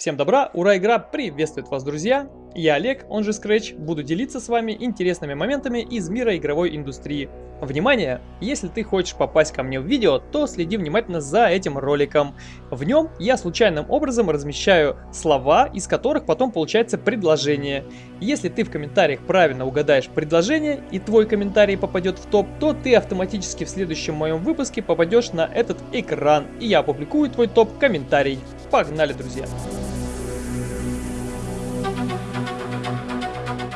Всем добра, ура, игра приветствует вас, друзья! Я Олег, он же Scratch, буду делиться с вами интересными моментами из мира игровой индустрии. Внимание! Если ты хочешь попасть ко мне в видео, то следи внимательно за этим роликом. В нем я случайным образом размещаю слова, из которых потом получается предложение. Если ты в комментариях правильно угадаешь предложение и твой комментарий попадет в топ, то ты автоматически в следующем моем выпуске попадешь на этот экран, и я опубликую твой топ-комментарий. Погнали, друзья!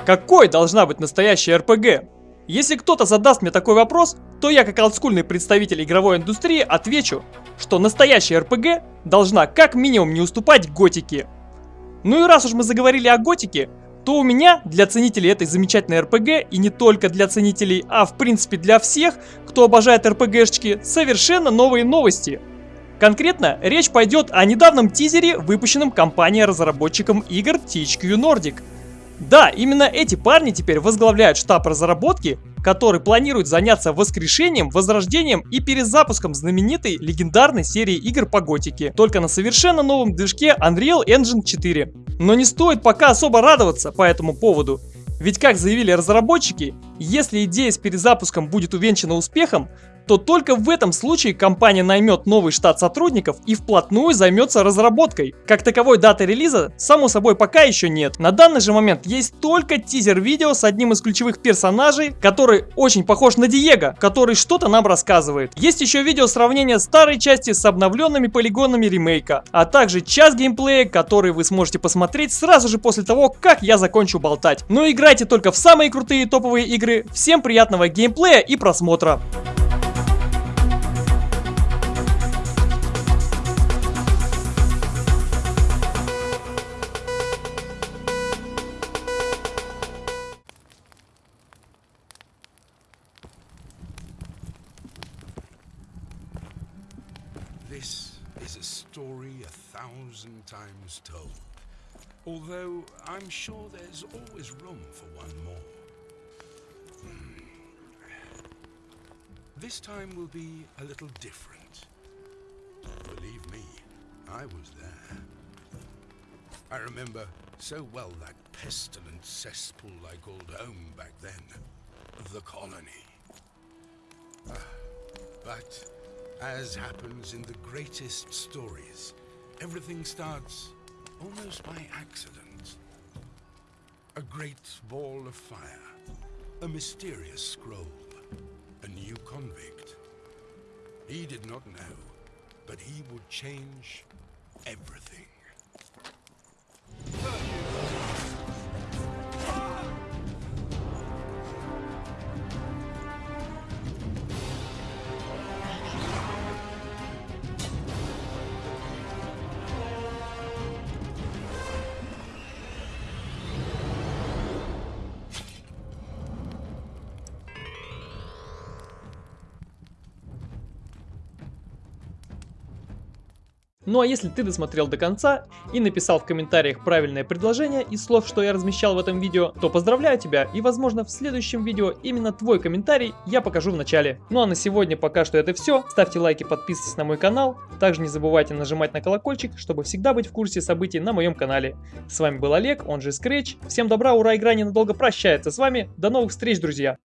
Какой должна быть настоящая РПГ? Если кто-то задаст мне такой вопрос, то я как олдскульный представитель игровой индустрии отвечу, что настоящая РПГ должна как минимум не уступать готике. Ну и раз уж мы заговорили о готике, то у меня для ценителей этой замечательной РПГ, и не только для ценителей, а в принципе для всех, кто обожает РПГшечки, совершенно новые новости. Конкретно речь пойдет о недавнем тизере, выпущенном компанией-разработчиком игр THQ Nordic – да, именно эти парни теперь возглавляют штаб разработки, который планирует заняться воскрешением, возрождением и перезапуском знаменитой легендарной серии игр по готике, только на совершенно новом движке Unreal Engine 4. Но не стоит пока особо радоваться по этому поводу, ведь как заявили разработчики, если идея с перезапуском будет увенчана успехом, то только в этом случае компания наймет новый штат сотрудников и вплотную займется разработкой. Как таковой даты релиза, само собой, пока еще нет. На данный же момент есть только тизер-видео с одним из ключевых персонажей, который очень похож на Диего, который что-то нам рассказывает. Есть еще видео сравнения старой части с обновленными полигонами ремейка, а также час геймплея, который вы сможете посмотреть сразу же после того, как я закончу болтать. Но играйте только в самые крутые топовые игры. Всем приятного геймплея и просмотра. This is a story a thousand times told. Although I'm sure there's always room for one more. Hmm. This time will be a little different. Believe me, I was there. I remember so well that pestilent cesspool I called home back then. Of the colony. Ah, but as happens in the greatest stories, everything starts almost by accident. A great ball of fire, a mysterious scroll, a new convict. He did not know, but he would change everything. Ну а если ты досмотрел до конца и написал в комментариях правильное предложение из слов, что я размещал в этом видео, то поздравляю тебя и возможно в следующем видео именно твой комментарий я покажу в начале. Ну а на сегодня пока что это все. Ставьте лайки, подписывайтесь на мой канал. Также не забывайте нажимать на колокольчик, чтобы всегда быть в курсе событий на моем канале. С вами был Олег, он же Scratch. Всем добра, ура, игра ненадолго прощается с вами. До новых встреч, друзья!